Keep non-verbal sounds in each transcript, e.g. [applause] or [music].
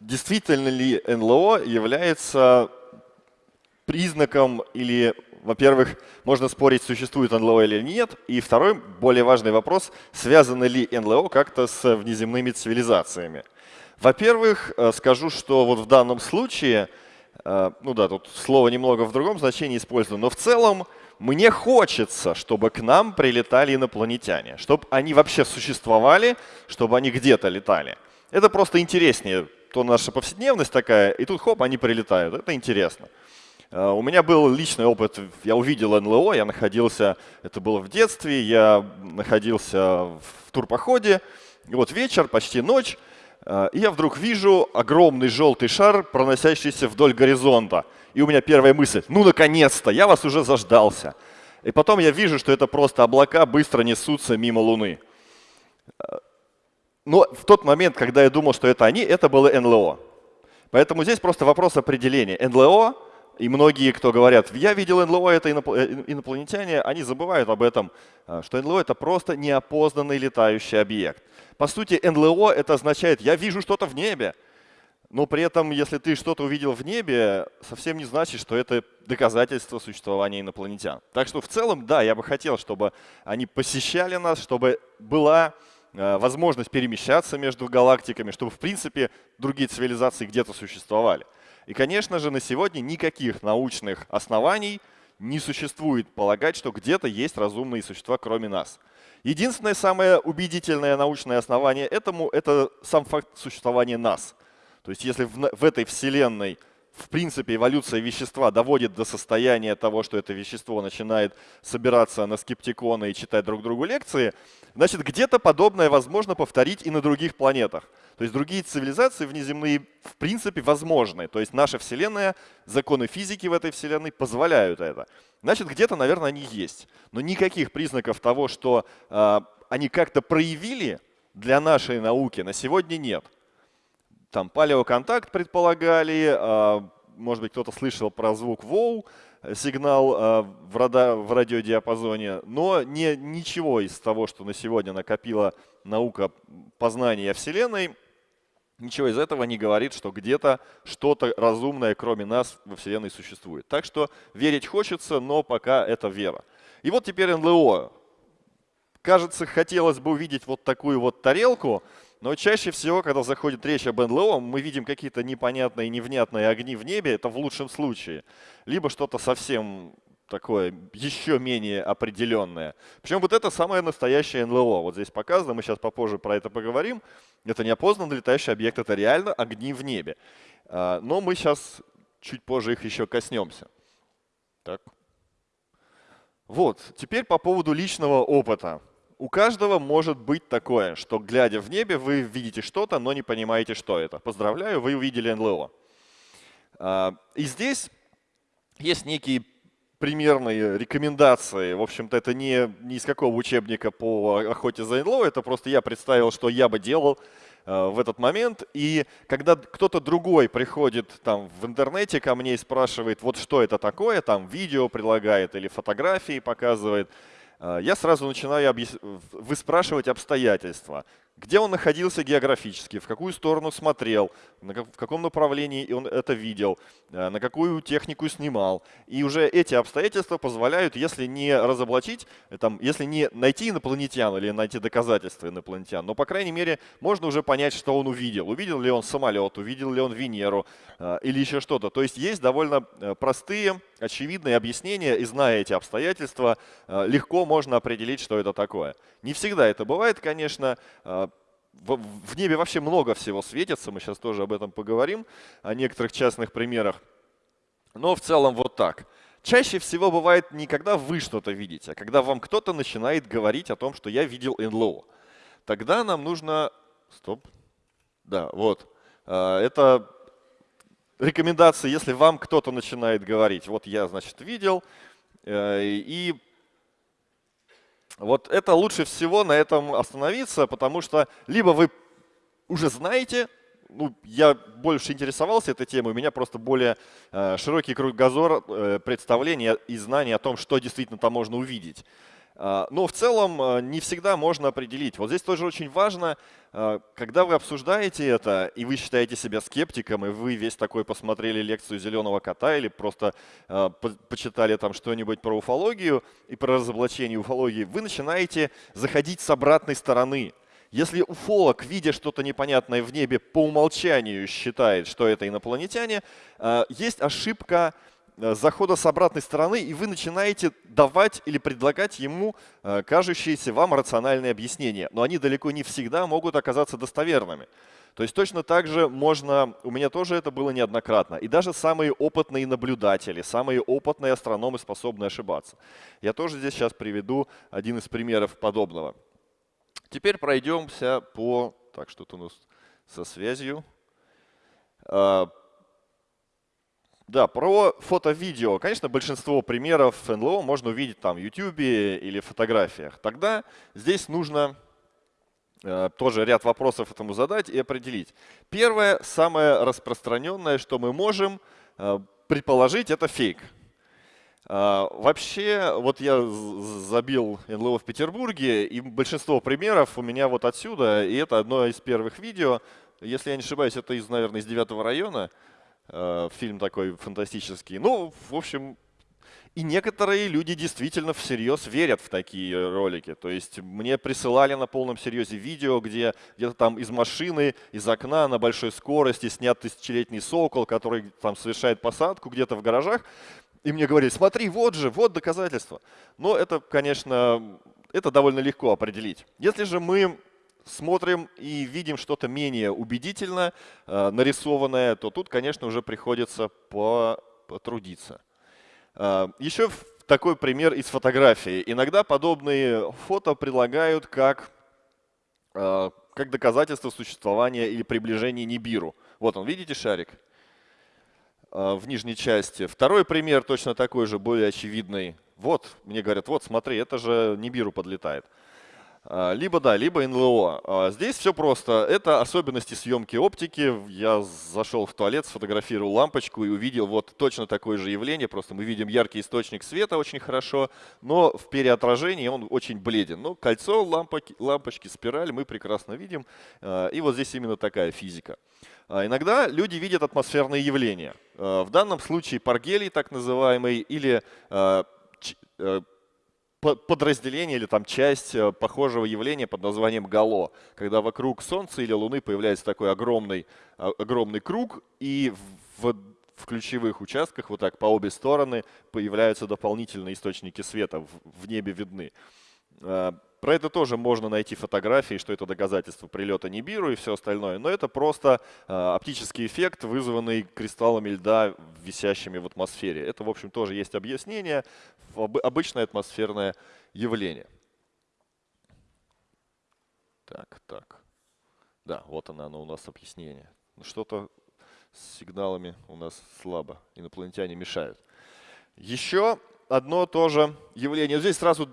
Действительно ли НЛО является признаком или, во-первых, можно спорить, существует НЛО или нет, и второй, более важный вопрос, связаны ли НЛО как-то с внеземными цивилизациями. Во-первых, э, скажу, что вот в данном случае, ну да, тут слово немного в другом значении использовано, но в целом мне хочется, чтобы к нам прилетали инопланетяне, чтобы они вообще существовали, чтобы они где-то летали. Это просто интереснее, то наша повседневность такая, и тут хоп, они прилетают. Это интересно. Э, у меня был личный опыт, я увидел НЛО, я находился, это было в детстве, я находился в турпоходе, и вот вечер, почти ночь, Э, и я вдруг вижу огромный желтый шар, проносящийся вдоль горизонта. И у меня первая мысль, ну наконец-то, я вас уже заждался. И потом я вижу, что это просто облака быстро несутся мимо Луны. Э, но в тот момент, когда я думал, что это они, это было НЛО. Поэтому здесь просто вопрос определения. НЛО и многие, кто говорят, я видел НЛО, это э, инопланетяне, они забывают об этом, э, что НЛО это просто неопознанный летающий объект. По сути, НЛО это означает, я вижу что-то в небе. Но при этом, если ты что-то увидел в небе, совсем не значит, что это доказательство существования инопланетян. Так что в целом, да, я бы хотел, чтобы они посещали нас, чтобы была э, возможность перемещаться между галактиками, чтобы, в принципе, другие цивилизации где-то существовали. И, конечно же, на сегодня никаких научных оснований не существует полагать, что где-то есть разумные существа, кроме нас. Единственное самое убедительное научное основание этому – это сам факт существования нас. То есть если в, в этой Вселенной в принципе, эволюция вещества доводит до состояния того, что это вещество начинает собираться на скептиконы и читать друг другу лекции, значит, где-то подобное возможно повторить и на других планетах. То есть другие цивилизации внеземные в принципе возможны. То есть наша Вселенная, законы физики в этой Вселенной позволяют это. Значит, где-то, наверное, они есть. Но никаких признаков того, что э, они как-то проявили для нашей науки на сегодня нет. Там палеоконтакт предполагали, э, может быть, кто-то слышал про звук ВОУ, сигнал э, в, радар, в радиодиапазоне, но не, ничего из того, что на сегодня накопила наука познания Вселенной, Ничего из этого не говорит, что где-то что-то разумное, кроме нас, во Вселенной существует. Так что верить хочется, но пока это вера. И вот теперь НЛО. Кажется, хотелось бы увидеть вот такую вот тарелку, но чаще всего, когда заходит речь об НЛО, мы видим какие-то непонятные, невнятные огни в небе, это в лучшем случае. Либо что-то совсем такое еще менее определенное. Причем вот это самое настоящее НЛО. Вот здесь показано, мы сейчас попозже про это поговорим. Это неопознанный летающий объект, это реально огни в небе. А, но мы сейчас чуть позже их еще коснемся. Так. Вот, теперь по поводу личного опыта. У каждого может быть такое, что глядя в небе, вы видите что-то, но не понимаете, что это. Поздравляю, вы увидели НЛО. А, и здесь есть некие примерные рекомендации. В общем-то, это не, не из какого учебника по охоте за НЛО, это просто я представил, что я бы делал э, в этот момент. И когда кто-то другой приходит там в интернете ко мне и спрашивает, вот что это такое, там видео предлагает или фотографии показывает, э, я сразу начинаю выспрашивать обстоятельства где он находился географически, в какую сторону смотрел, в каком направлении он это видел, э, на какую технику снимал. И уже эти обстоятельства позволяют, если не разоблачить, э, там, если не найти инопланетян или найти доказательства инопланетян, но, по крайней мере, можно уже понять, что он увидел. Увидел ли он самолет, увидел ли он Венеру э, или еще что-то. То есть есть довольно простые, очевидные объяснения, и зная эти обстоятельства, легко можно определить, что это такое. Не всегда это бывает, конечно в небе вообще много всего светится, мы сейчас тоже об этом поговорим, о некоторых частных примерах. Но в целом вот так. Чаще всего бывает не когда вы что-то видите, а когда вам кто-то начинает говорить о том, что я видел НЛО. Тогда нам нужно... Стоп. Да, вот. А, это рекомендации, если вам кто-то начинает говорить, вот я, значит, видел, э, и вот это лучше всего на этом остановиться, потому что либо вы уже знаете, ну, я больше интересовался этой темой, у меня просто более э, широкий кругозор э, представления и знаний о том, что действительно там можно увидеть. Э, но в целом э, не всегда можно определить. Вот здесь тоже очень важно, э, когда вы обсуждаете это, и вы считаете себя скептиком, и вы весь такой посмотрели лекцию «Зеленого кота» или просто по почитали там что-нибудь про уфологию и про разоблачение уфологии, вы начинаете заходить с обратной стороны. Если уфолог, видя что-то непонятное в небе, по умолчанию считает, что это инопланетяне, есть ошибка захода с обратной стороны, и вы начинаете давать или предлагать ему э, кажущиеся вам рациональные объяснения. Но они далеко не всегда могут оказаться достоверными. То есть точно так же можно, у меня тоже это было неоднократно, и даже самые опытные наблюдатели, самые опытные астрономы способны ошибаться. Я тоже здесь сейчас приведу один из примеров подобного. Теперь пройдемся по... Так, что-то у нас со связью. Да, про фото-видео. Конечно, большинство примеров НЛО можно увидеть там в YouTube или фотографиях. Тогда здесь нужно э, тоже ряд вопросов этому задать и определить. Первое, самое распространенное, что мы можем э, предположить, это фейк. А, вообще, вот я забил НЛО в Петербурге, и большинство примеров у меня вот отсюда, и это одно из первых видео. Если я не ошибаюсь, это из, наверное, из девятого района. А, фильм такой фантастический. Ну, в общем, и некоторые люди действительно всерьез верят в такие ролики. То есть мне присылали на полном серьезе видео, где где-то там из машины, из окна на большой скорости снят тысячелетний сокол, который там совершает посадку где-то в гаражах. И мне говорили, смотри, вот же, вот доказательства. Но это, конечно, это довольно легко определить. Если же мы смотрим и видим что-то менее убедительно э, нарисованное, то тут, конечно, уже приходится потрудиться. Э, еще такой пример из фотографии. Иногда подобные фото прилагают как, э, как доказательство существования или приближения Нибиру. Вот он, видите шарик? В нижней части. Второй пример точно такой же, более очевидный. Вот, мне говорят, вот смотри, это же Нибиру подлетает. А, либо да, либо НЛО. А, здесь все просто. Это особенности съемки оптики. Я зашел в туалет, сфотографировал лампочку и увидел вот точно такое же явление. Просто мы видим яркий источник света очень хорошо, но в переотражении он очень бледен. Но кольцо, лампочки, лампочки, спираль мы прекрасно видим. И вот здесь именно такая физика. А иногда люди видят атмосферные явления. А, в данном случае паргелий, так называемый, или а, э, подразделение или там часть э, похожего явления под названием гало, когда вокруг Солнца или Луны появляется такой огромный, огромный круг, и в, в ключевых участках вот так по обе стороны появляются дополнительные источники света, в, в небе видны. Про это тоже можно найти фотографии, что это доказательство прилета Нибиру и все остальное. Но это просто э, оптический эффект, вызванный кристаллами льда, висящими в атмосфере. Это, в общем, тоже есть объяснение. Обычное атмосферное явление. Так, так. Да, вот оно, оно у нас объяснение. Ну, что-то с сигналами у нас слабо. Инопланетяне мешают. Еще одно тоже явление. Здесь сразу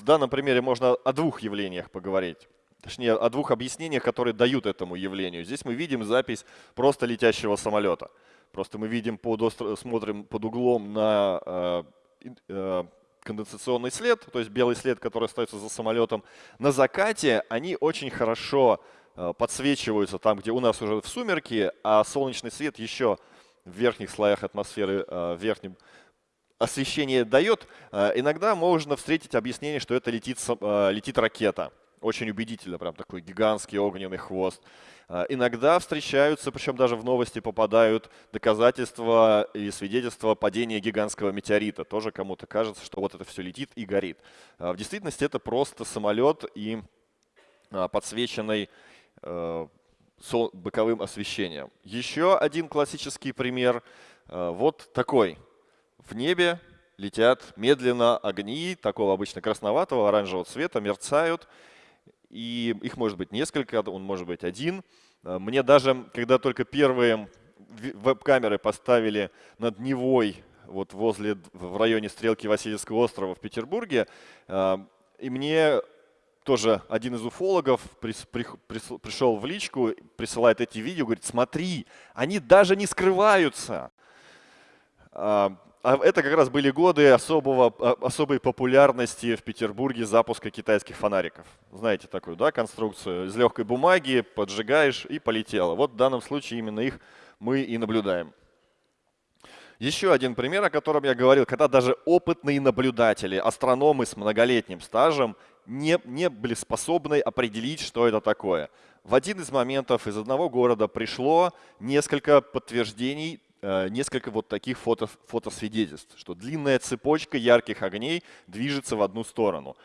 в данном примере можно о двух явлениях поговорить. Точнее, о двух объяснениях, которые дают этому явлению. Здесь мы видим запись просто летящего самолета. Просто мы видим, под остро... смотрим под углом на э, э, конденсационный след, то есть белый след, который остается за самолетом. На закате они очень хорошо э, подсвечиваются там, где у нас уже в сумерки, а солнечный свет еще в верхних слоях атмосферы, э, в верхнем освещение дает, э, иногда можно встретить объяснение, что это летит, э, летит ракета. Очень убедительно, прям такой гигантский огненный хвост. Э, иногда встречаются, причем даже в новости попадают доказательства или свидетельства падения гигантского метеорита. Тоже кому-то кажется, что вот это все летит и горит. В действительности это просто самолет и подсвеченный боковым освещением. Еще один классический пример вот такой в небе летят медленно огни такого обычно красноватого, оранжевого цвета, мерцают. И их может быть несколько, он может быть один. Э, мне даже, когда только первые веб-камеры поставили над Невой, вот возле, в районе стрелки Васильевского острова в Петербурге, э, и мне тоже один из уфологов пришел в личку, присылает эти видео, говорит, смотри, они даже не скрываются. А, это как раз были годы особого, а, особой популярности в Петербурге запуска китайских фонариков. Знаете такую да, конструкцию? Из легкой бумаги поджигаешь и полетело. Вот в данном случае именно их мы и наблюдаем. Еще один пример, о котором я говорил, когда даже опытные наблюдатели, астрономы с многолетним стажем не, не были способны определить, что это такое. В один из моментов из одного города пришло несколько подтверждений, несколько вот таких фото, фотосвидетельств, что длинная цепочка ярких огней движется в одну сторону.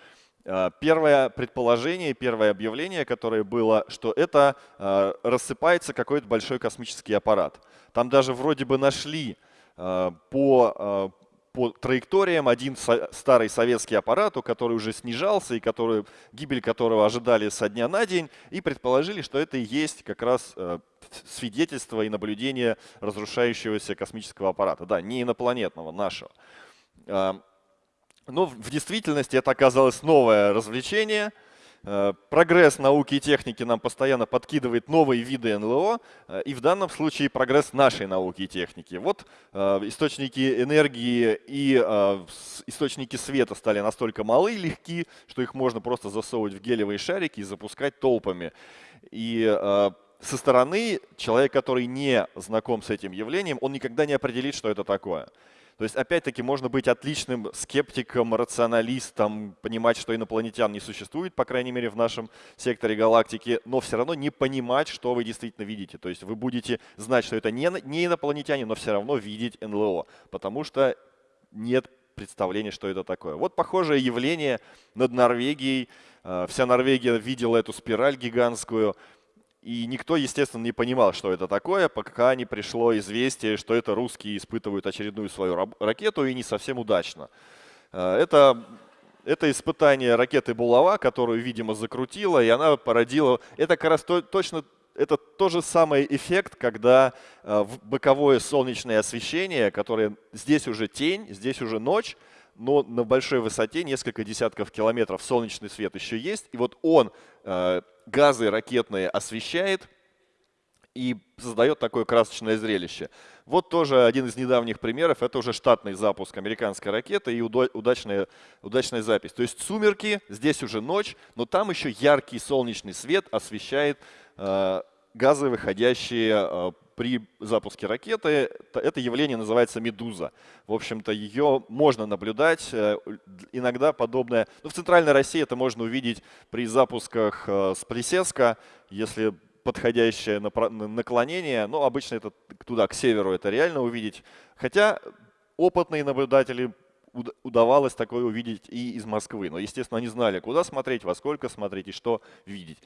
Э, первое предположение, первое объявление, которое было, что это э, рассыпается какой-то большой космический аппарат. Там даже вроде бы нашли по по траекториям один старый советский аппарат, который уже снижался и который, гибель которого ожидали со дня на день, и предположили, что это и есть как раз э, свидетельство и наблюдение разрушающегося космического аппарата. Да, не инопланетного, нашего. А, но в действительности это оказалось новое развлечение – прогресс науки и техники нам постоянно подкидывает новые виды НЛО, э, и в данном случае прогресс нашей науки и техники. Вот э, источники энергии и источники света стали настолько малы и легки, что их можно просто засовывать в гелевые шарики и запускать толпами. И со стороны человек, который не знаком с этим явлением, он никогда не определит, что это такое. То есть, опять-таки, можно быть отличным скептиком, рационалистом, понимать, что инопланетян не существует, по крайней мере, в нашем секторе галактики, но все равно не понимать, что вы действительно видите. То есть вы будете знать, что это не, не инопланетяне, но все равно видеть НЛО, потому что нет представления, что это такое. Вот похожее явление над Норвегией. Э, вся Норвегия видела эту спираль гигантскую. И никто, естественно, не понимал, что это такое, пока не пришло известие, что это русские испытывают очередную свою ракету и не совсем удачно. Э, это, это испытание ракеты «Булава», которую, видимо, закрутила, и она породила... Это как раз то, точно это тот же самый эффект, когда э, боковое солнечное освещение, которое здесь уже тень, здесь уже ночь, но на большой высоте, несколько десятков километров, солнечный свет еще есть, и вот он э, газы ракетные освещает и создает такое красочное зрелище. Вот тоже один из недавних примеров, это уже штатный запуск американской ракеты и удачная, удачная запись. То есть сумерки, здесь уже ночь, но там еще яркий солнечный свет освещает э, газы, выходящие э, при запуске ракеты. Это явление называется медуза. В общем-то, ее можно наблюдать. Э, иногда подобное... Ну, в Центральной России это можно увидеть при запусках э, с Плесецка, если подходящее наклонение. Но обычно это туда, к северу, это реально увидеть. Хотя опытные наблюдатели удавалось такое увидеть и из Москвы. Но, естественно, они знали, куда смотреть, во сколько смотреть и что видеть.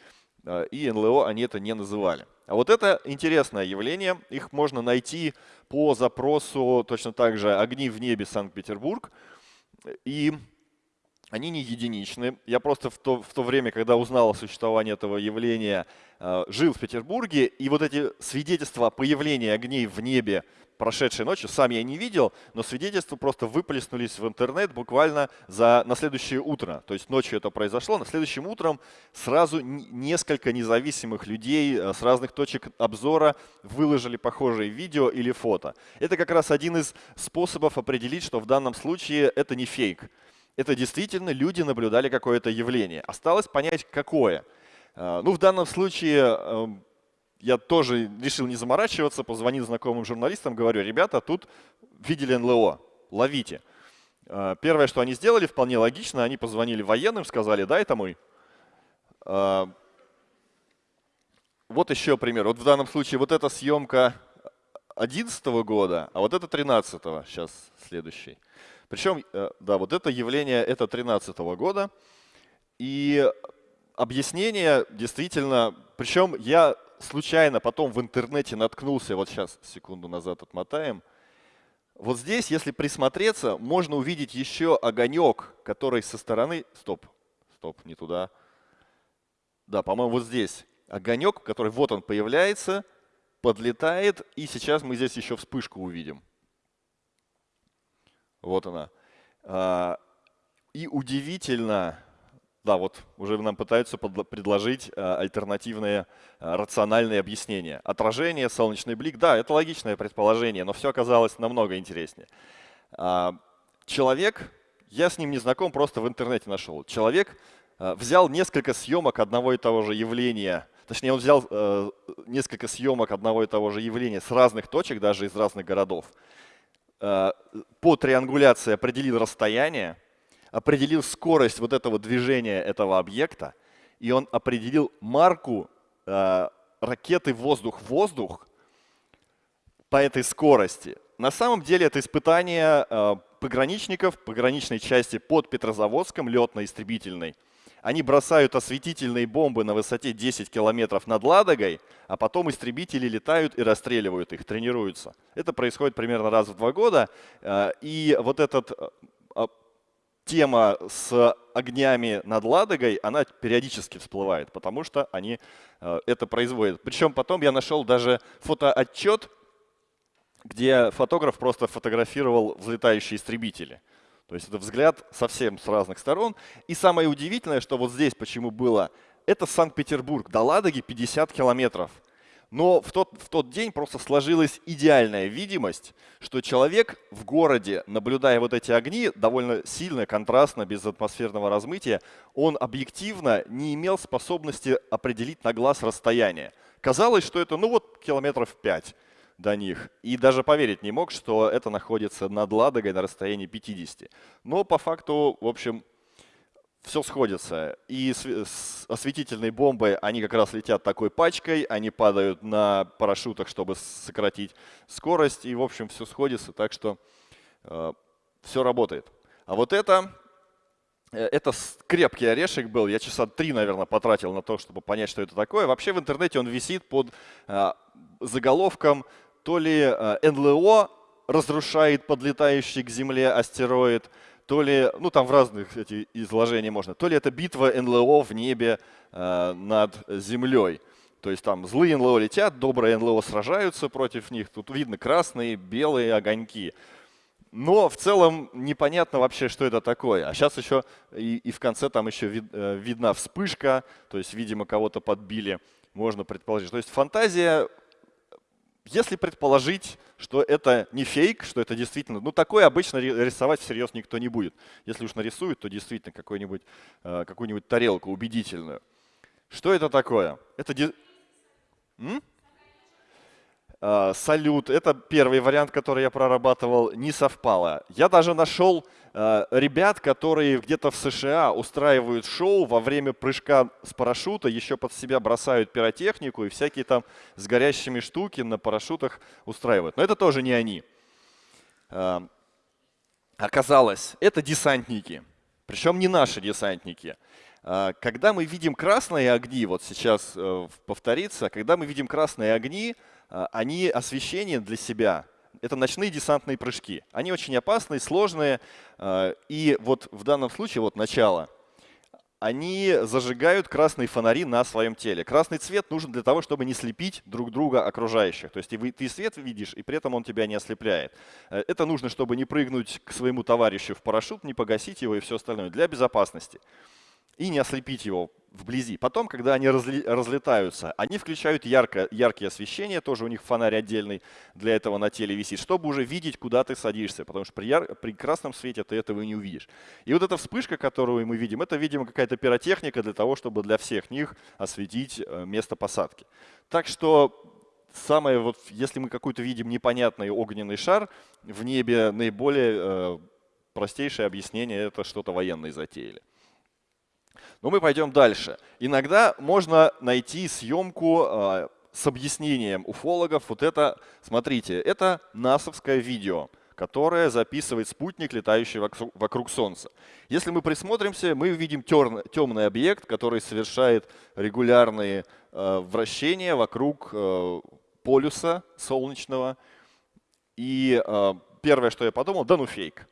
А, и НЛО они это не называли. А вот это интересное явление. Их можно найти по запросу точно так же «Огни в небе Санкт-Петербург». И они не единичны. Я просто в то, в то время, когда узнал о существовании этого явления, а, жил в Петербурге, и вот эти свидетельства о появлении огней в небе прошедшей ночью, сам я не видел, но свидетельства просто выплеснулись в интернет буквально за, на следующее утро. То есть ночью это произошло, на следующим утром сразу несколько независимых людей э, с разных точек обзора выложили похожие видео или фото. Это как раз один из способов определить, что в данном случае это не фейк. Это действительно люди наблюдали какое-то явление. Осталось понять, какое. Э, ну, в данном случае эм, я тоже решил не заморачиваться, позвонил знакомым журналистам, говорю, ребята, тут видели НЛО, ловите. А, первое, что они сделали, вполне логично, они позвонили военным, сказали, да, это мы. А, вот еще пример. Вот в данном случае вот эта съемка 2011 года, а вот это 13 -го. сейчас следующий. Причем, э, да, вот это явление, это 13 -го года. И объяснение действительно, причем я случайно потом в интернете наткнулся, вот сейчас, секунду назад отмотаем, вот здесь, если присмотреться, можно увидеть еще огонек, который со стороны... Стоп, стоп, не туда. Да, по-моему, вот здесь. Огонек, который вот он появляется, подлетает, и сейчас мы здесь еще вспышку увидим. Вот она. А, и удивительно, да, вот уже нам пытаются предложить альтернативные рациональные объяснения. Отражение, солнечный блик, да, это логичное предположение, но все оказалось намного интереснее. А, человек, я с ним не знаком, просто в интернете нашел. Человек взял несколько съемок одного и того же явления, точнее он взял несколько съемок одного и того же явления с разных точек, даже из разных городов, Э, по триангуляции определил расстояние, определил скорость вот этого движения этого объекта, и он определил марку э, ракеты воздух-воздух по этой скорости. На самом деле это испытание э, пограничников пограничной части под Петрозаводском, летно-истребительной, они бросают осветительные бомбы на высоте 10 километров над Ладогой, а потом истребители летают и расстреливают их, тренируются. Это происходит примерно раз в два года. Э, и вот эта э, тема с огнями над Ладогой, она периодически всплывает, потому что они э, это производят. Причем потом я нашел даже фотоотчет, где фотограф просто фотографировал взлетающие истребители. То есть это взгляд совсем с разных сторон. И самое удивительное, что вот здесь почему было, это Санкт-Петербург, до Ладоги 50 километров. Но в тот, в тот день просто сложилась идеальная видимость, что человек в городе, наблюдая вот эти огни, довольно сильно, контрастно, без атмосферного размытия, он объективно не имел способности определить на глаз расстояние. Казалось, что это ну вот километров 5 до них. И даже поверить не мог, что это находится над Ладогой на расстоянии 50. Но по факту, в общем, все сходится. И осветительные бомбы, они как раз летят такой пачкой, они падают на парашютах, чтобы сократить скорость, и, в общем, все сходится, так что э, все работает. А вот это, э, это крепкий орешек был, я часа три, наверное, потратил на то, чтобы понять, что это такое. Вообще в интернете он висит под э, заголовком то ли э, НЛО разрушает подлетающий к Земле астероид, то ли, ну там в разных эти изложения можно, то ли это битва НЛО в небе э, над Землей. То есть там злые НЛО летят, добрые НЛО сражаются против них. Тут видно красные, белые огоньки. Но в целом непонятно вообще, что это такое. А сейчас еще и, и в конце там еще вид, э, видна вспышка, то есть, видимо, кого-то подбили, можно предположить. То есть фантазия если предположить, что это не фейк, что это действительно, ну такое обычно рисовать всерьез никто не будет. Если уж нарисуют, то действительно какую-нибудь э, какую тарелку убедительную. Что это такое? Это. М? А, салют, это первый вариант, который я прорабатывал, не совпало. Я даже нашел а, ребят, которые где-то в США устраивают шоу во время прыжка с парашюта, еще под себя бросают пиротехнику и всякие там с горящими штуки на парашютах устраивают. Но это тоже не они. А, оказалось, это десантники. Причем не наши десантники. Когда мы видим красные огни, вот сейчас э, повторится, когда мы видим красные огни, они освещение для себя. Это ночные десантные прыжки. Они очень опасные, сложные. А, и вот в данном случае, вот начало, они зажигают красные фонари на своем теле. Красный цвет нужен для того, чтобы не слепить друг друга окружающих. То есть ты свет видишь, и при этом он тебя не ослепляет. Э, это нужно, чтобы не прыгнуть к своему товарищу в парашют, не погасить его и все остальное. Для безопасности и не ослепить его вблизи. Потом, когда они разлетаются, они включают ярко, яркие освещения, тоже у них фонарь отдельный для этого на теле висит, чтобы уже видеть, куда ты садишься, потому что при, яр, при красном свете ты этого не увидишь. И вот эта вспышка, которую мы видим, это, видимо, какая-то пиротехника для того, чтобы для всех них осветить э, место посадки. Так что самое, вот, если мы какой-то видим непонятный огненный шар в небе, наиболее э, простейшее объяснение – это что-то военные затеяли. Но мы пойдем дальше. Иногда можно найти съемку э, с объяснением уфологов. Вот это, смотрите, это насовское видео, которое записывает спутник, летающий вокруг, Солнца. Если мы присмотримся, мы увидим темный объект, который совершает регулярные э, вращения вокруг э, полюса солнечного. И первое, что я подумал, да ну фейк.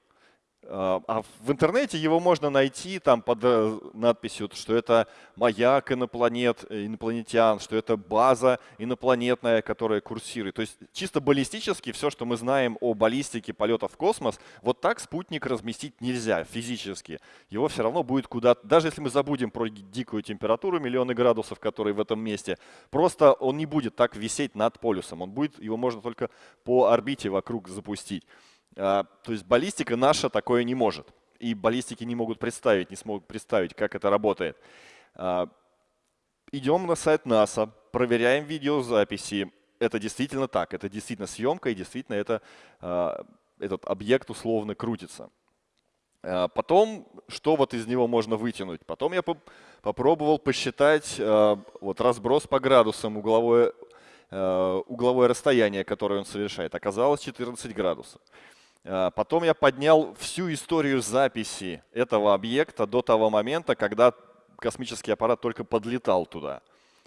А, а в интернете его можно найти там под э, надписью, что это маяк инопланет, э, инопланетян, что это база инопланетная, которая курсирует. То есть чисто баллистически все, что мы знаем о баллистике полетов в космос, вот так спутник разместить нельзя физически. Его все равно будет куда-то, даже если мы забудем про дикую температуру, миллионы градусов, которые в этом месте, просто он не будет так висеть над полюсом. Он будет, его можно только по орбите вокруг запустить. А, то есть баллистика наша такое не может. И баллистики не могут представить, не смогут представить, как это работает. А, идем на сайт НАСА, проверяем видеозаписи. Это действительно так, это действительно съемка, и действительно это, а, этот объект условно крутится. Потом, что вот из него можно вытянуть? Потом я попробовал посчитать вот разброс по градусам, угловое, угловое расстояние, которое он совершает. Оказалось 14 градусов. А, потом я поднял всю историю записи этого объекта до того момента, когда космический аппарат только подлетал туда.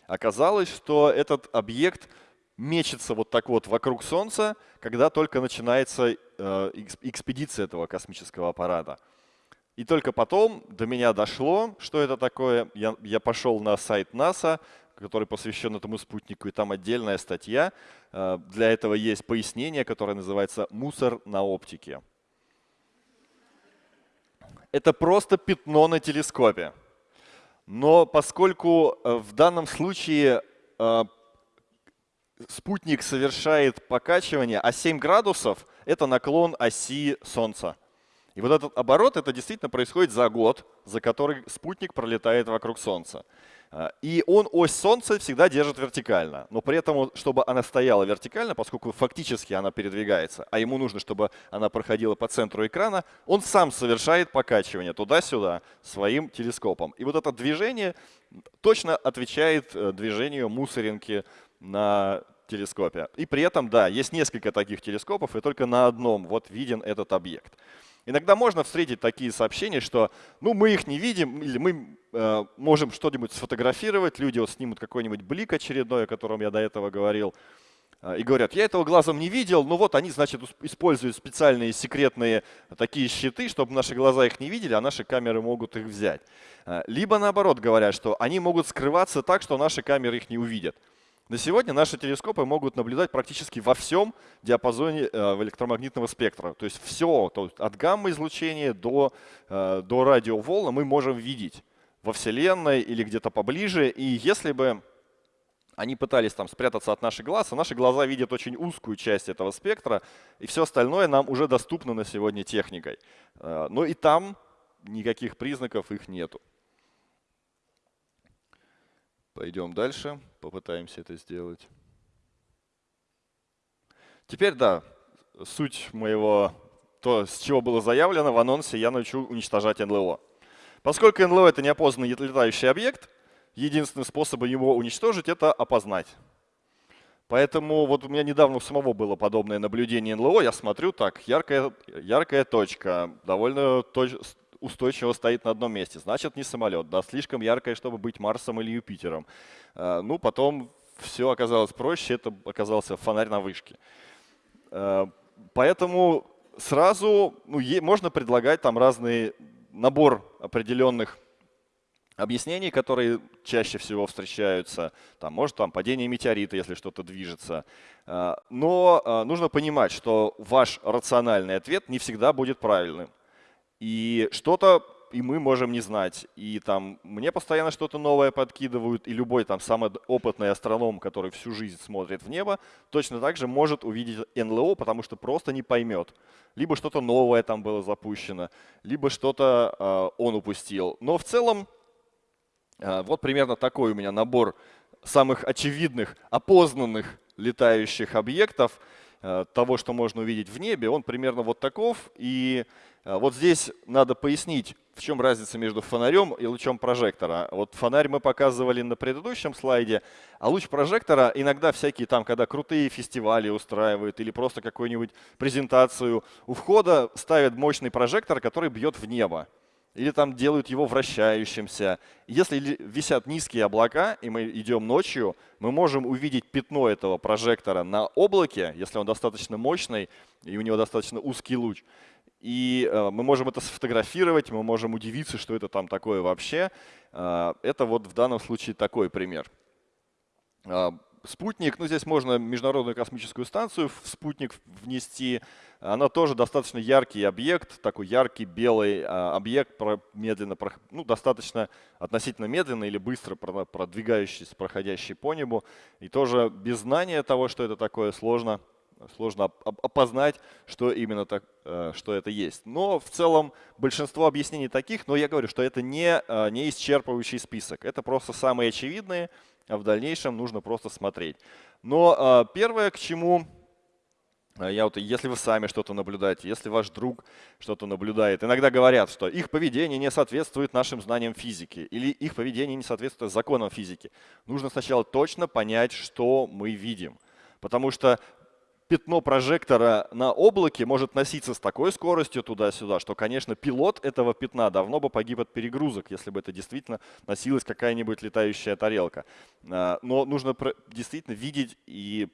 Оказалось, что этот объект мечется вот так вот вокруг Солнца, когда только начинается э, экспедиция этого космического аппарата. И только потом до меня дошло, что это такое. Я, я пошел на сайт НАСА, который посвящен этому спутнику, и там отдельная статья. Э, для этого есть пояснение, которое называется «Мусор на оптике». Это просто пятно на телескопе. Но поскольку э, в данном случае э, спутник совершает покачивание, а 7 градусов — это наклон оси Солнца. И вот этот оборот, это действительно происходит за год, за который спутник пролетает вокруг Солнца. А, и он ось Солнца всегда держит вертикально. Но при этом, чтобы она стояла вертикально, поскольку фактически она передвигается, а ему нужно, чтобы она проходила по центру экрана, он сам совершает покачивание туда-сюда своим телескопом. И вот это движение точно отвечает э, движению мусоринки на телескопе. И при этом, да, есть несколько таких телескопов, и только на одном вот виден этот объект. Иногда можно встретить такие сообщения, что ну, мы их не видим, или мы э, можем что-нибудь сфотографировать, люди вот снимут какой-нибудь блик очередной, о котором я до этого говорил, э, и говорят, я этого глазом не видел, но вот они, значит, используют специальные секретные такие щиты, чтобы наши глаза их не видели, а наши камеры могут их взять. Э, либо наоборот говорят, что они могут скрываться так, что наши камеры их не увидят. На сегодня наши телескопы могут наблюдать практически во всем диапазоне э, электромагнитного спектра. То есть все, то есть от гамма-излучения до, э, до радиоволн мы можем видеть во Вселенной или где-то поближе. И если бы они пытались там спрятаться от наших глаз, а наши глаза видят очень узкую часть этого спектра, и все остальное нам уже доступно на сегодня техникой. Э, но и там никаких признаков их нету. Пойдем дальше, попытаемся это сделать. Теперь, да, суть моего, то, с чего было заявлено в анонсе, я научу уничтожать НЛО. Поскольку НЛО — это неопознанный летающий объект, единственный способ его уничтожить — это опознать. Поэтому вот у меня недавно у самого было подобное наблюдение НЛО. Я смотрю, так, яркая, яркая точка, довольно точ, устойчиво стоит на одном месте. Значит, не самолет, да, слишком яркое, чтобы быть Марсом или Юпитером. А, ну, потом все оказалось проще, это оказался фонарь на вышке. А, поэтому сразу ну, можно предлагать там разный набор определенных объяснений, которые чаще всего встречаются. Там, может там падение метеорита, если что-то движется. А, но нужно понимать, что ваш рациональный ответ не всегда будет правильным. И что-то и мы можем не знать. И там мне постоянно что-то новое подкидывают, и любой там самый опытный астроном, который всю жизнь смотрит в небо, точно так же может увидеть НЛО, потому что просто не поймет. Либо что-то новое там было запущено, либо что-то э, он упустил. Но в целом э, вот примерно такой у меня набор самых очевидных, опознанных летающих объектов, того, что можно увидеть в небе, он примерно вот таков. И а, вот здесь надо пояснить, в чем разница между фонарем и лучом прожектора. Вот фонарь мы показывали на предыдущем слайде, а луч прожектора иногда всякие там, когда крутые фестивали устраивают или просто какую-нибудь презентацию, у входа ставят мощный прожектор, который бьет в небо. Или там делают его вращающимся. Если висят низкие облака, и мы идем ночью, мы можем увидеть пятно этого прожектора на облаке, если он достаточно мощный и у него достаточно узкий луч. и э, мы можем это сфотографировать, мы можем удивиться, что это там такое вообще. Э, это вот в данном случае такой пример. Э, спутник, ну здесь можно Международную космическую станцию в спутник внести. Она тоже достаточно яркий объект, такой яркий белый объект, медленно, ну достаточно относительно медленно или быстро продвигающийся, проходящий по небу. И тоже без знания того, что это такое, сложно сложно опознать, что именно так, э, что это есть. Но в целом большинство объяснений таких, но я говорю, что это не, э, не исчерпывающий список. Это просто самые очевидные, а в дальнейшем нужно просто смотреть. Но э, первое, к чему я вот, если вы сами что-то наблюдаете, если ваш друг что-то наблюдает, иногда говорят, что их поведение не соответствует нашим знаниям физики или их поведение не соответствует законам физики. Нужно сначала точно понять, что мы видим. Потому что пятно прожектора на облаке может носиться с такой скоростью туда-сюда, что, конечно, пилот этого пятна давно бы погиб от перегрузок, если бы это действительно носилась какая-нибудь летающая тарелка. А, но нужно действительно видеть и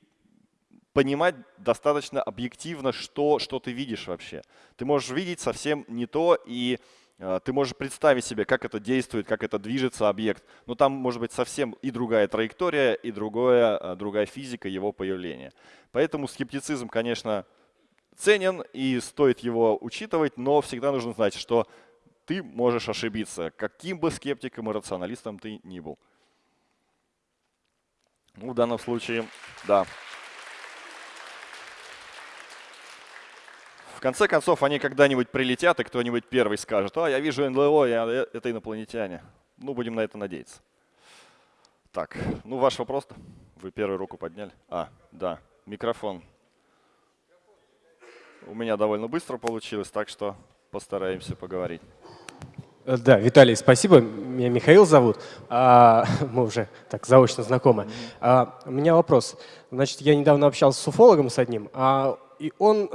понимать достаточно объективно, что, что ты видишь вообще. Ты можешь видеть совсем не то, и а, ты можешь представить себе, как это действует, как это движется объект, но там может быть совсем и другая траектория, и другое, а, другая физика его появления. Поэтому скептицизм, конечно, ценен и стоит его учитывать, но всегда нужно знать, что ты можешь ошибиться, каким бы скептиком и рационалистом ты ни был. Ну, в данном случае, да. Конце концов, они когда-нибудь прилетят, и кто-нибудь первый скажет, а, я вижу НЛО, я, э, это инопланетяне. Ну, будем на это надеяться. Так, ну ваш вопрос -то? Вы первую руку подняли? А, да, микрофон. У меня довольно быстро получилось, так что постараемся поговорить. Э, да, Виталий, спасибо. Меня Михаил зовут. А, [laughs] мы уже так заочно знакомы. А, у меня вопрос. Значит, я недавно общался с уфологом с одним, а, и он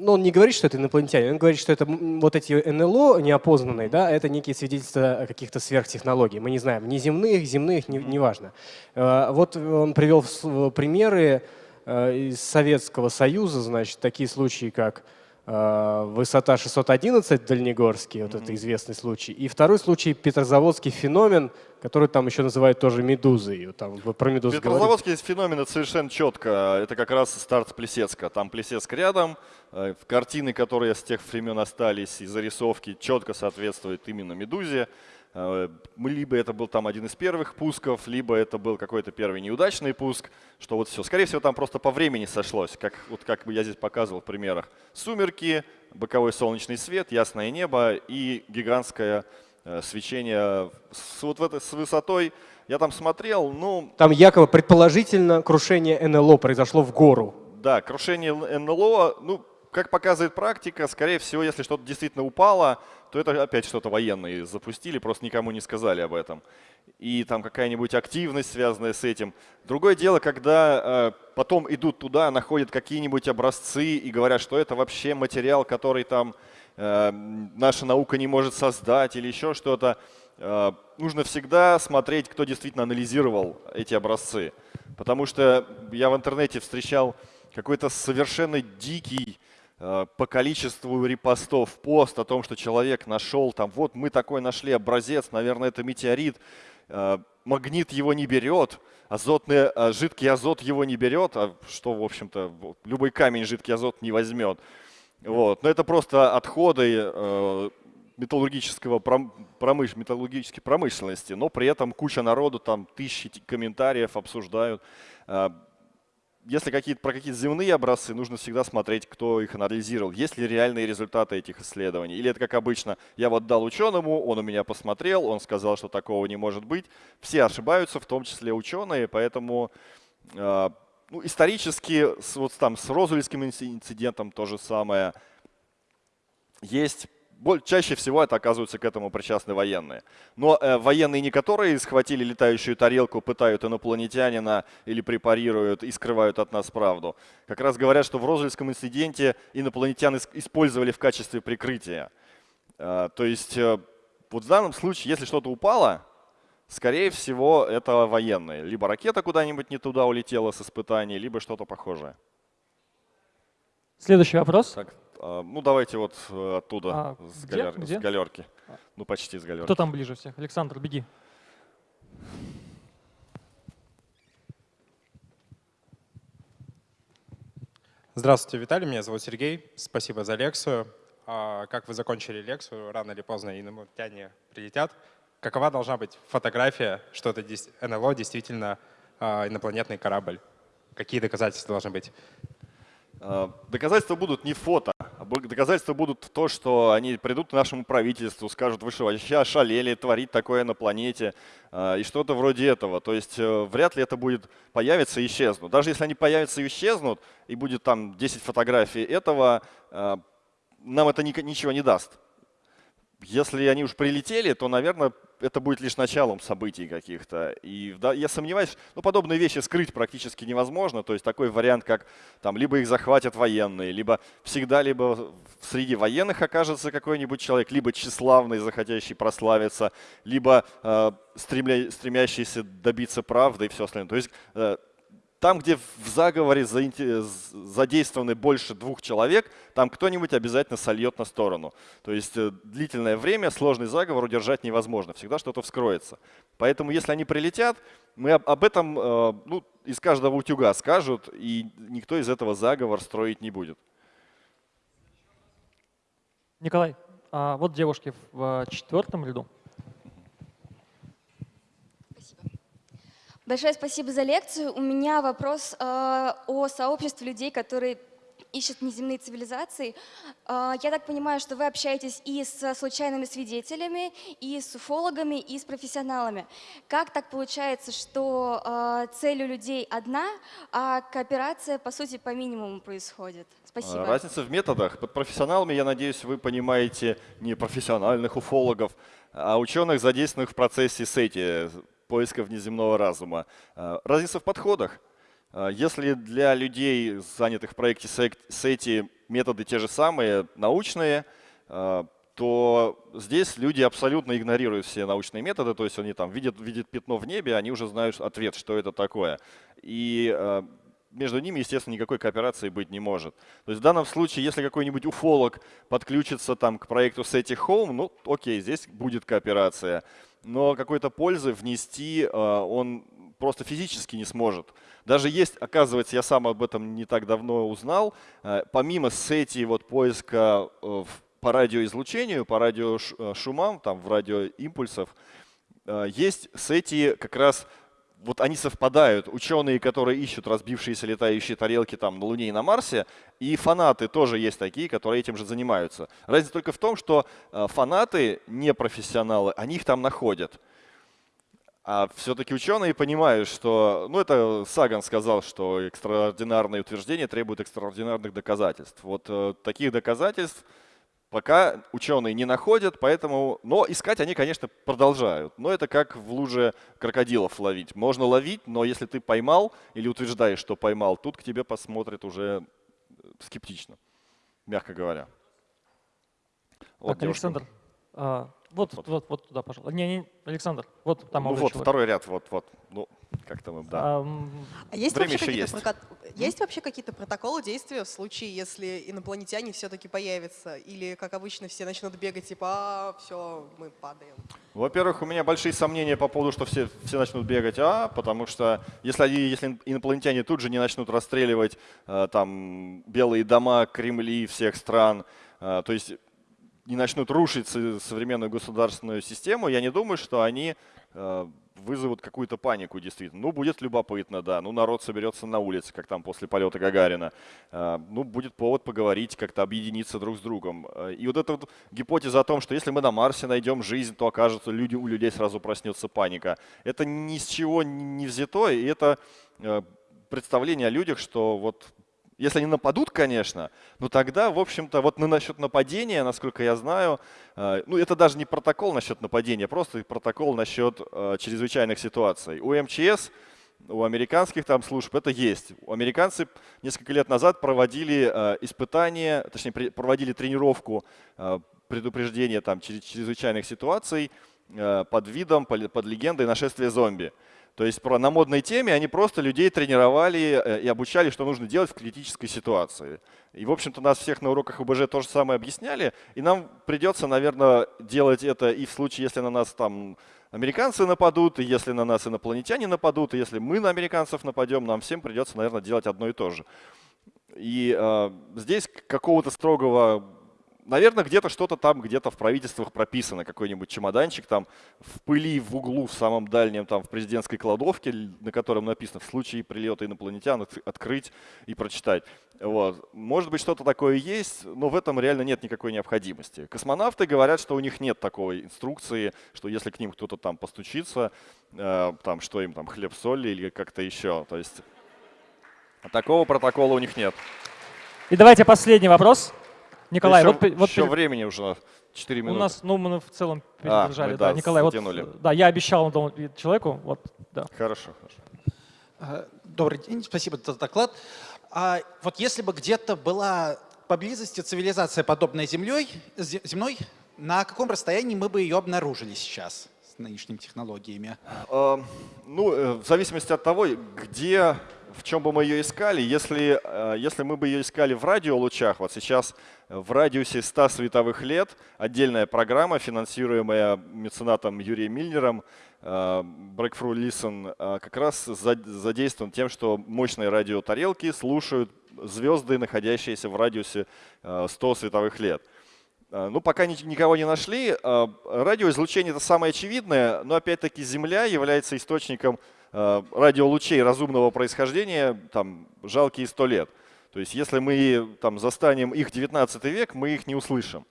э, но он не говорит, что это инопланетяне, он говорит, что это вот эти НЛО неопознанные, да, это некие свидетельства каких-то сверхтехнологий. Мы не знаем, ни земных, земных, неважно. Не, э, вот он привел примеры э, из Советского Союза, значит, такие случаи, как Э, высота 611 Дальнегорский, вот mm -hmm. это известный случай. И второй случай Петрозаводский феномен, который там еще называют тоже медузой. Там про медузу Петрозаводский говорит. феномен это совершенно четко. Это как раз старт Плесецка. Там Плесецк рядом. Э, картины, которые с тех времен остались, и зарисовки четко соответствуют именно медузе. Э, либо это был там один из первых пусков, либо это был какой-то первый неудачный пуск, что вот все. Скорее всего, там просто по времени сошлось, как, вот как бы я здесь показывал в примерах. Сумерки, боковой солнечный свет, ясное небо и гигантское э, свечение с, вот в этой, с высотой. Я там смотрел, ну… Там якобы предположительно крушение НЛО произошло в гору. Да, крушение НЛО, ну, как показывает практика, скорее всего, если что-то действительно упало, то это опять что-то военные запустили, просто никому не сказали об этом. И там какая-нибудь активность, связанная с этим. Другое дело, когда э, потом идут туда, находят какие-нибудь образцы и говорят, что это вообще материал, который там э, наша наука не может создать или еще что-то. Э, нужно всегда смотреть, кто действительно анализировал эти образцы. Потому что я в интернете встречал какой-то совершенно дикий по количеству репостов пост о том, что человек нашел там, вот мы такой нашли образец, наверное, это метеорит, э, магнит его не берет, азотный, э, жидкий азот его не берет, а что, в общем-то, любой камень жидкий азот не возьмет. Вот. Но это просто отходы металлургического промыш, металлургической промышленности, но при этом куча народу, там тысячи комментариев обсуждают если какие-то, про какие-то земные образцы, нужно всегда смотреть, кто их анализировал. Есть ли реальные результаты этих исследований? Или это как обычно, я вот дал ученому, он у меня посмотрел, он сказал, что такого не может быть. Все ошибаются, в том числе ученые, поэтому э, ну, исторически с, вот там с Розуэльским инцидентом то же самое. Есть чаще всего это оказываются к этому причастны военные. Но э, военные не которые схватили летающую тарелку, пытают инопланетянина или препарируют и скрывают от нас правду. Как раз говорят, что в Розельском инциденте инопланетян использовали в качестве прикрытия. Э, то есть э, вот в данном случае, если что-то упало, скорее всего, это военные. Либо ракета куда-нибудь не туда улетела с испытаний, либо что-то похожее. Следующий вопрос. Так, ну, давайте вот э, оттуда, А, с, где? галер- Где? с галерки. Ну, почти с галерки. Кто там ближе всех? Александр, беги. Здравствуйте, Виталий, меня зовут Сергей. Спасибо за лекцию. А, Как вы закончили лекцию, рано или поздно инопланетяне прилетят. Какова должна быть фотография, что это НЛО действительно а, инопланетный корабль? Какие доказательства должны быть? А, Доказательства будут не фото, а доказательства будут то, что они придут к нашему правительству, скажут, вы что, вообще ошалели творить такое на планете, а, и что-то вроде этого. То есть э, вряд ли это будет появиться и исчезнут. Даже если они появятся и исчезнут, и будет там 10 фотографий этого, а, нам это ни- ничего не даст. Если они уж прилетели, то, наверное, это будет лишь началом событий каких-то. И да, я сомневаюсь, ну, подобные вещи скрыть практически невозможно. То есть такой вариант, как там либо их захватят военные, либо всегда либо среди военных окажется какой-нибудь человек, либо тщеславный, захотящий прославиться, либо э, стремля- стремящийся добиться правды и все остальное. То есть э, там, где в заговоре задействованы больше двух человек, там кто-нибудь обязательно сольет на сторону. То есть э, длительное время сложный заговор удержать невозможно, всегда что-то вскроется. Поэтому если они прилетят, мы об, об этом э, ну, из каждого утюга скажут, и никто из этого заговор строить не будет. Николай, а вот девушки в э, четвертом ряду. Большое спасибо за лекцию. У меня вопрос э, о сообществе людей, которые ищут неземные цивилизации. Э, я так понимаю, что вы общаетесь и с случайными свидетелями, и с уфологами, и с профессионалами. Как так получается, что э, цель у людей одна, а кооперация, по сути, по минимуму происходит? Спасибо. А, Разница в методах. Под профессионалами, я надеюсь, вы понимаете не профессиональных уфологов, а ученых, задействованных в процессе сети, поиска внеземного разума. А, Разница в подходах. А, Если для людей, занятых в проекте SETI, методы те же самые, научные, а, то здесь люди абсолютно игнорируют все научные методы, то есть они там видят, видят пятно в небе, они уже знают ответ, что это такое. И между ними, естественно, никакой кооперации быть не может. То есть в данном случае, если какой-нибудь уфолог подключится там к проекту SETI Home, ну окей, здесь будет кооперация. Но какой-то пользы внести э, он просто физически не сможет. Даже есть, оказывается, я сам об этом не так давно узнал, э, помимо SETI вот поиска э, по радиоизлучению, по радиошумам, там в радиоимпульсов, есть SETI как раз вот они совпадают, ученые, которые ищут разбившиеся летающие тарелки там на Луне и на Марсе, и фанаты тоже есть такие, которые этим же занимаются. Разница только в том, что э, фанаты, не профессионалы, они их там находят. А все-таки ученые понимают, что, ну это Саган сказал, что экстраординарные утверждения требуют экстраординарных доказательств. Вот э, таких доказательств пока ученые не находят, поэтому, но искать они, конечно, продолжают. Но это как в луже крокодилов ловить. Можно ловить, но если ты поймал или утверждаешь, что поймал, тут к тебе посмотрят уже э, скептично, мягко говоря. Вот так, девушка. Александр, а, вот, Вот. вот. вот, туда, пожалуйста. Не, не, Александр, вот там ну вот, человек. второй ряд, вот, вот. Ну, как там им, да. А есть Время вообще еще какие-то есть. проко- есть вообще какие-то протоколы действия в случае, если инопланетяне все-таки появятся? Или, как обычно, все начнут бегать, типа, а, все, мы падаем. Во-первых, у меня большие сомнения по поводу, что все, все начнут бегать, а, потому что если, они, если инопланетяне тут же не начнут расстреливать э, там белые дома, Кремли всех стран, э, то есть не начнут рушить со- современную государственную систему, я не думаю, что они э, вызовут какую-то панику действительно. Ну, будет любопытно, да. Ну, народ соберется на улице, как там после полета Гагарина. Э, Ну, будет повод поговорить, как-то объединиться друг с другом. Э, И вот эта вот гипотеза о том, что если мы на Марсе найдем жизнь, то окажется, люди, у людей сразу проснется паника. Это ни с чего не взято, и это представление о людях, что вот если они нападут, конечно, но тогда, в общем-то, вот на насчет нападения, насколько я знаю, э, ну это даже не протокол насчет нападения, просто протокол насчет э, чрезвычайных ситуаций. У МЧС, у американских там служб это есть. Американцы несколько лет назад проводили э, испытания, точнее проводили тренировку предупреждения там чрез- чрезвычайных ситуаций под видом, под легендой нашествия зомби. То есть про, на модной теме они просто людей тренировали э, и обучали, что нужно делать в критической ситуации. И, в общем-то, нас всех на уроках ОБЖ то же самое объясняли. И нам придется, наверное, делать это и в случае, если на нас там американцы нападут, и если на нас инопланетяне нападут, и если мы на американцев нападем, нам всем придется, наверное, делать одно и то же. И э, здесь какого-то строгого Наверное, где-то что-то там, где-то в правительствах прописано, какой-нибудь чемоданчик там в пыли в углу в самом дальнем, там в президентской кладовке, на котором написано в случае прилета инопланетян открыть и прочитать. Вот. Может быть, что-то такое есть, но в этом реально нет никакой необходимости. Космонавты говорят, что у них нет такой инструкции, что если к ним кто-то там постучится, э, там, что им там хлеб-соль или как-то еще. То есть такого протокола у них нет. И давайте последний вопрос. Николай, еще, вот, вот еще времени уже 4 минуты. У нас, ну, мы в целом а, передержали. мы, да, да, Николай, затянули. вот, да, я обещал человеку, вот, да. Хорошо, хорошо. А, добрый день, спасибо за доклад. А вот если бы где-то была поблизости цивилизация, подобная землей, земной, на каком расстоянии мы бы ее обнаружили сейчас с нынешними технологиями? А, ну, э, в зависимости от того, где в чем бы мы ее искали? Если, э, если мы бы ее искали в радиолучах, вот сейчас в радиусе 100 световых лет отдельная программа, финансируемая меценатом Юрием Мильнером, э, Breakthrough Listen, э, как раз задействован тем, что мощные радиотарелки слушают звезды, находящиеся в радиусе 100 световых лет. Ну, пока никого не нашли. Радиоизлучение — это самое очевидное, но опять-таки Земля является источником Э, радиолучей разумного происхождения там, жалкие сто лет. То есть если мы там, застанем их 19 век, мы их не услышим.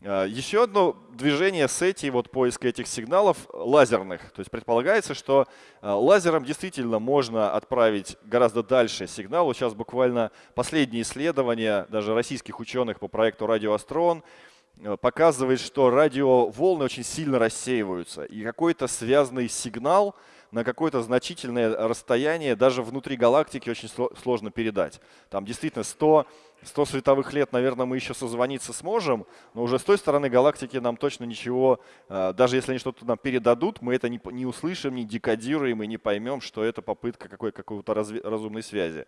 Э, еще одно движение сети, вот поиска этих сигналов лазерных. То есть предполагается, что э, лазером действительно можно отправить гораздо дальше сигнал. Вот сейчас буквально последние исследования даже российских ученых по проекту «Радиоастрон» показывает, что радиоволны очень сильно рассеиваются. И какой-то связанный сигнал – на какое-то значительное расстояние даже внутри галактики очень сложно передать. Там действительно 100, 100 световых лет, наверное, мы еще созвониться сможем, но уже с той стороны галактики нам точно ничего, э, даже если они что-то нам передадут, мы это не, не услышим, не декодируем и не поймем, что это попытка какой, какой-то разумной связи.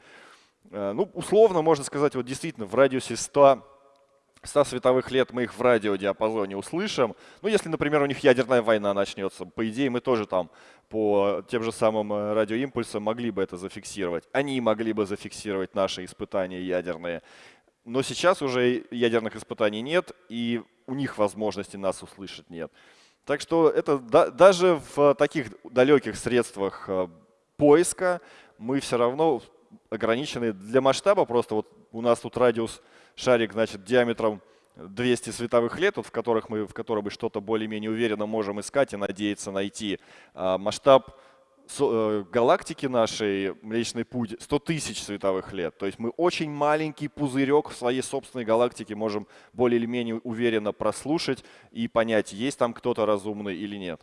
Э, ну, условно можно сказать, вот действительно в радиусе 100 100 световых лет мы их в радиодиапазоне услышим. Ну, если, например, у них ядерная война начнется, по идее, мы тоже там по тем же самым э, радиоимпульсам могли бы это зафиксировать. Они могли бы зафиксировать наши испытания ядерные. Но сейчас уже ядерных испытаний нет, и у них возможности нас услышать нет. Так что это да, даже в таких далеких средствах э, поиска мы все равно ограничены для масштаба. Просто вот у нас тут радиус шарик, значит, диаметром 200 световых лет, вот в которых мы, в котором мы что-то более-менее уверенно можем искать и надеяться найти. А масштаб э, галактики нашей, Млечный Путь, 100 тысяч световых лет. То есть мы очень маленький пузырек в своей собственной галактике можем более или менее уверенно прослушать и понять, есть там кто-то разумный или нет.